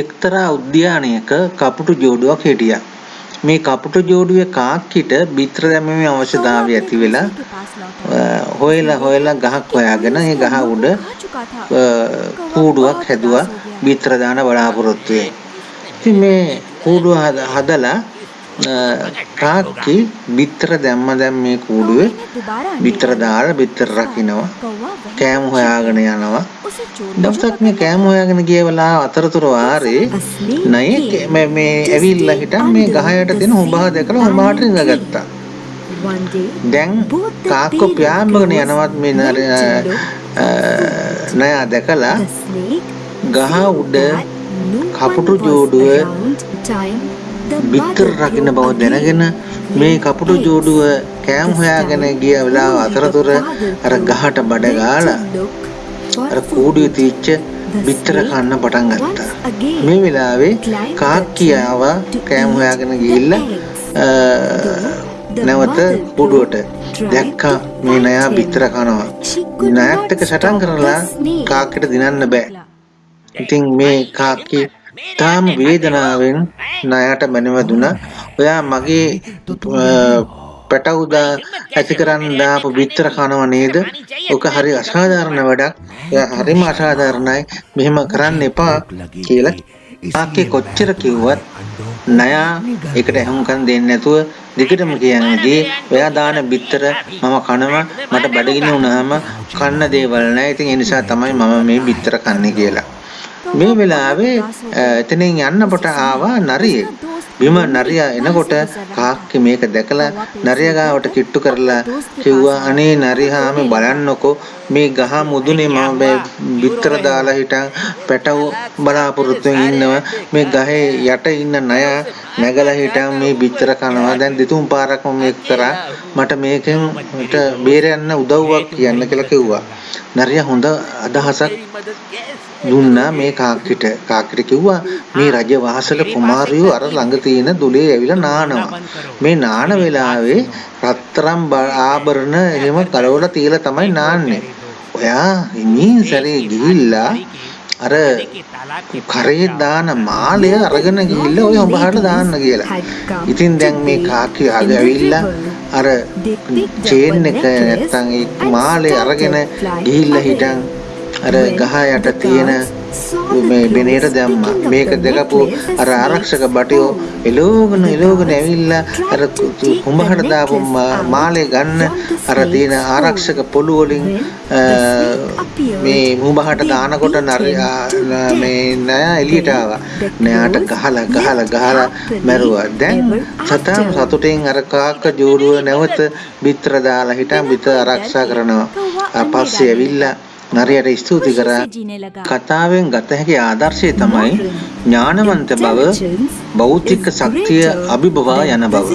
එක්තරා උද්‍යානයක කපුටු ජෝඩුවක් හිටියා. මේ කපුටු ජෝඩුවේ කාක්කිට බිත්‍ර දැමීමේ අවශ්‍යතාවය ඇති වෙලා හොයලා හොයලා ගහක් හොයාගෙන ඒ ගහ උඩ කූඩුවක් හැදුවා බිත්‍ර දාන බලාපොරොත්තුවෙන්. ඉතින් මේ කූඩුව හදලා කාක්කි බිත්තර දැම්ම දැන් මේ කූඩුවේ බිත්තර දාලා බිත්තර රකින්නවා කෑම හොයාගෙන යනවා. දවසක් මේ කෑම හොයාගෙන ගිය වෙලාව අතරතුර වාරේ නයෙක් මේ මේ ඇවිල්ලා හිටන් මේ ගහයට තියෙන හොඹහ දැකලා හොඹහට ඉඳගත්තා. දැන් කාක්කෝ ප්‍යාම්බගෙන යනවත් මේ නයා දැකලා ගහ උඩ කපුටු ජෝඩුව බිත්තර රකින්න බව දැනගෙන මේ කපුටු ජෝඩුව කෑම් හොයාගෙන ගිය වෙලාව අතරතුර අර ගහට බඩ ගාලා අර කූඩුවේ තියච්ච බිත්තර කන්න පටන් ගත්තා. මේ වෙලාවේ කාක්කියාව කෑම් හොයාගෙන ගිහිල්ලා නැවත කුඩුවට දැක්කා මේ නයා බිත්තර කනවා. නයත් එක්ක සටන් කරලා කාක්කිට දිනන්න බෑ. ඉතින් මේ කාක්කි තාම වේදනාවෙන් ණයට මැනවදුනා. ඔයා මගේ පැටවුදා ඇති කරන්න දාපු බිත්තර කනව නේද? ඔක හරි අසාධාරණ වැඩක්. එයා හරිම අසාධාරණයි. මෙහෙම කරන්න එපා කියලා ආකේ කොච්චර කිව්වත් නයා ඒකට අහුම්කම් දෙන්නේ නැතුව දිගටම කියන්නේ ඔයා දාන බිත්තර මම කනවා මට බඩගිනි වුණාම කන්න දේවල් නැහැ. ඉතින් ඒ නිසා තමයි මම මේ බිත්තර කන්නේ කියලා. මේ වෙලාවේ එතනින් යන්නකොට ආවා නරියෙක්. බිම නරියා එනකොට කාක්කේ මේක දැකලා නරියා ගාවට කිට්ටු කරලා කිව්වා අනේ නරිහාමි බලන්නකෝ මේ ගහ මුදුනේ මම බිත්තර දාලා හිටන් පැටව බලාපොරොත්තුෙන් ඉන්නවා. මේ ගහේ යට ඉන්න නය නැගලා හිටන් මේ බිත්තර කනවා. දැන් දෙතුන් පාරක් මම මේක කරා. මට මේකෙන් මට බේරයන්න උදව්වක් කියන්න කියලා කිව්වා. නරියා හොඳ අදහසක් දුන්නා මේ කාක්කිට කාක්කිට කිව්වා මේ රජ වාසල කුමාරයෝ අර ළඟ තියෙන දුලේ ඇවිල්ලා නානවා. මේ නාන වෙලාවේ රත්තරම් ආභරණ එහෙම කලවලා තියලා තමයි නාන්නේ. ඔයා ඉමින් සැරේ ගිහිල්ලා අර කරේ දාන මාලය අරගෙන ගිහිල්ලා ඔය උඹහට දාන්න කියලා. ඉතින් දැන් මේ කාක්කි ආගේ ඇවිල්ලා අර චේන් එක නැත්තම් ඒ මාලේ අරගෙන ගිහිල්ලා හිටන් අර ගහ යට තියෙන මේ බෙනේට දැම්මා. මේක දැකපු අර ආරක්ෂක බටයෝ එලෝගෙන එලෝගෙන ඇවිල්ලා අර කුඹහට දාපු මාලේ ගන්න අර තියෙන ආරක්ෂක පොළු වලින් මේ කුඹහට දානකොට මේ නෑ එළියට ආවා. නෑට ගහලා ගහලා ගහලා මැරුවා. දැන් සතාම සතුටින් අර කාක්ක ජෝඩුව නැවත බිත්තර දාලා හිටන් බිත්තර ආරක්ෂා කරනවා. පස්සේ ඇවිල්ලා නරියට ස්තුති කරා. කතාවෙන් ගත හැකි ආදර්ශය තමයි ඥානවන්ත බව භෞතික ශක්තිය අභිබවා යන බව